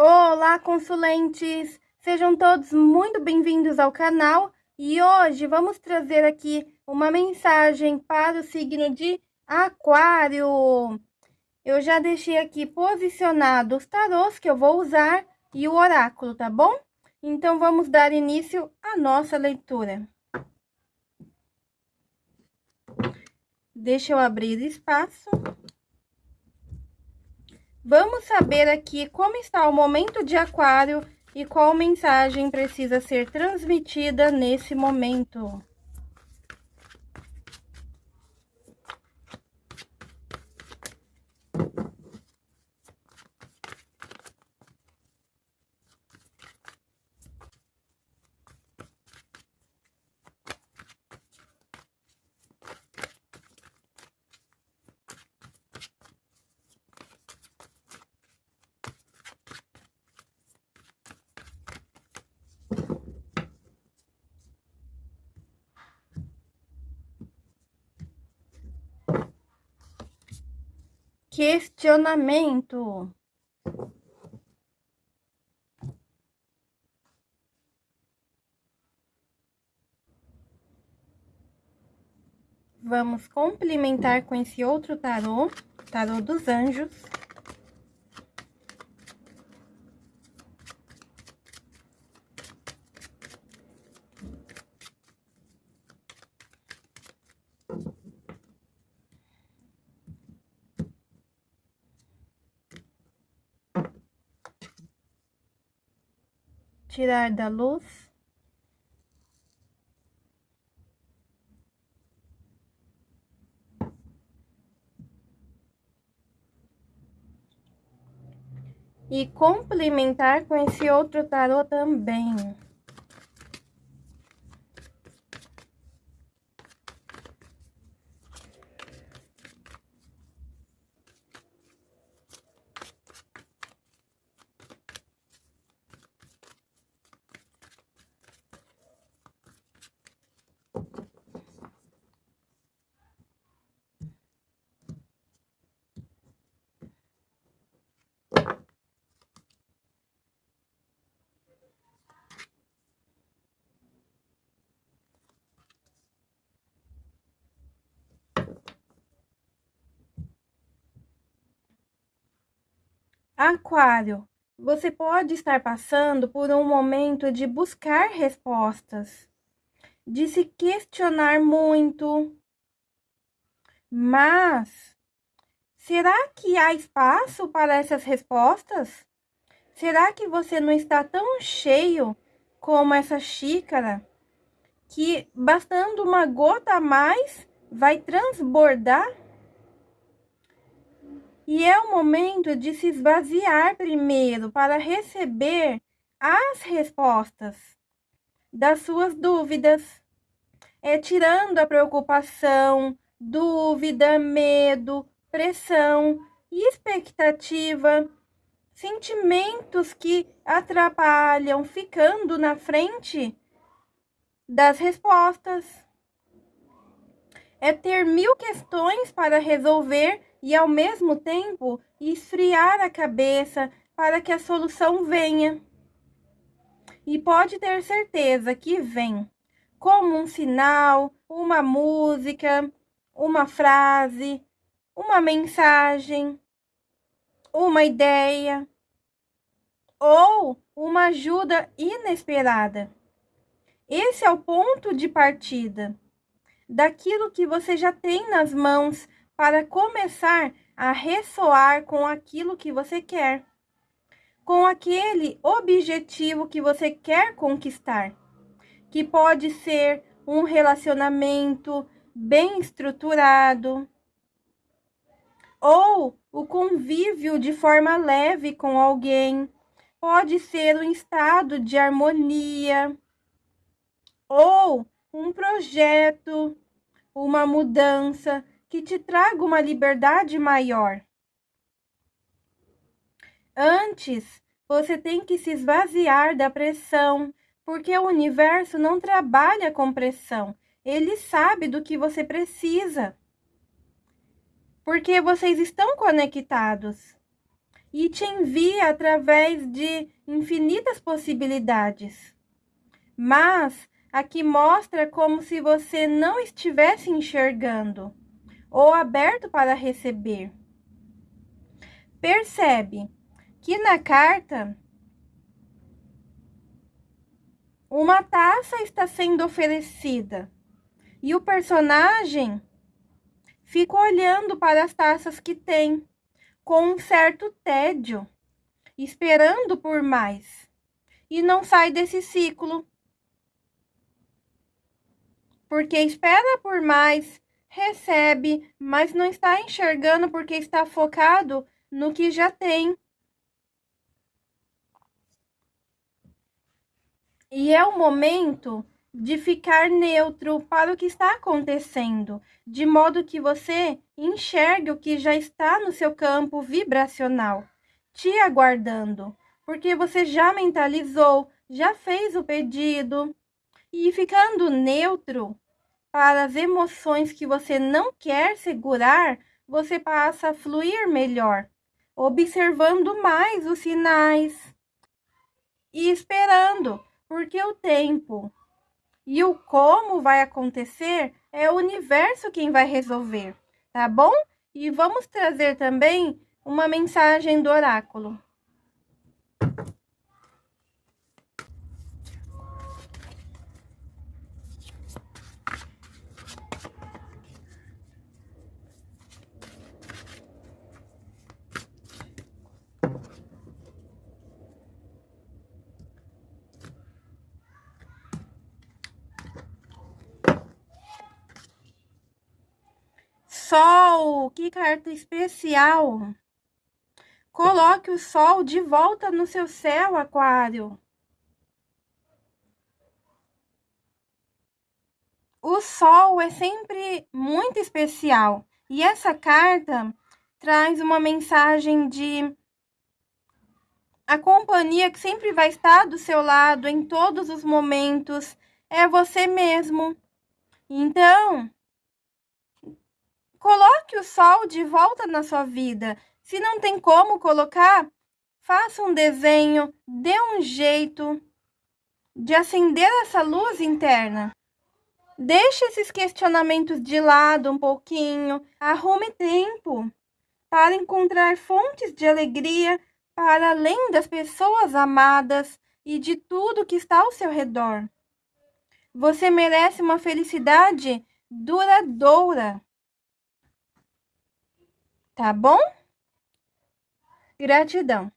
Olá, consulentes! Sejam todos muito bem-vindos ao canal e hoje vamos trazer aqui uma mensagem para o signo de Aquário. Eu já deixei aqui posicionado os tarôs que eu vou usar e o oráculo, tá bom? Então, vamos dar início à nossa leitura. Deixa eu abrir espaço. Vamos saber aqui como está o momento de aquário e qual mensagem precisa ser transmitida nesse momento. Questionamento. Vamos complementar com esse outro tarô, tarô dos anjos. Tirar da luz. E complementar com esse outro tarô também. Aquário, você pode estar passando por um momento de buscar respostas, de se questionar muito. Mas será que há espaço para essas respostas? Será que você não está tão cheio como essa xícara que bastando uma gota a mais vai transbordar? E é o momento de se esvaziar primeiro para receber as respostas das suas dúvidas. É tirando a preocupação, dúvida, medo, pressão, expectativa, sentimentos que atrapalham, ficando na frente das respostas. É ter mil questões para resolver e, ao mesmo tempo, esfriar a cabeça para que a solução venha. E pode ter certeza que vem, como um sinal, uma música, uma frase, uma mensagem, uma ideia ou uma ajuda inesperada. Esse é o ponto de partida daquilo que você já tem nas mãos para começar a ressoar com aquilo que você quer, com aquele objetivo que você quer conquistar, que pode ser um relacionamento bem estruturado ou o convívio de forma leve com alguém, pode ser um estado de harmonia ou um projeto, uma mudança que te traga uma liberdade maior. Antes, você tem que se esvaziar da pressão, porque o universo não trabalha com pressão. Ele sabe do que você precisa. Porque vocês estão conectados. e te envia através de infinitas possibilidades. Mas aqui mostra como se você não estivesse enxergando ou aberto para receber. Percebe que na carta uma taça está sendo oferecida e o personagem fica olhando para as taças que tem com um certo tédio, esperando por mais, e não sai desse ciclo. Porque espera por mais, recebe, mas não está enxergando porque está focado no que já tem. E é o momento de ficar neutro para o que está acontecendo, de modo que você enxergue o que já está no seu campo vibracional, te aguardando, porque você já mentalizou, já fez o pedido. E ficando neutro para as emoções que você não quer segurar, você passa a fluir melhor, observando mais os sinais e esperando porque o tempo e o como vai acontecer é o universo quem vai resolver, tá bom? E vamos trazer também uma mensagem do oráculo. Sol, que carta especial! Coloque o Sol de volta no seu céu, Aquário. O Sol é sempre muito especial e essa carta traz uma mensagem de a companhia que sempre vai estar do seu lado em todos os momentos é você mesmo. Então, Coloque o sol de volta na sua vida. Se não tem como colocar, faça um desenho, dê um jeito de acender essa luz interna. Deixe esses questionamentos de lado um pouquinho, arrume tempo para encontrar fontes de alegria para além das pessoas amadas e de tudo que está ao seu redor. Você merece uma felicidade duradoura. Tá bom? Gratidão.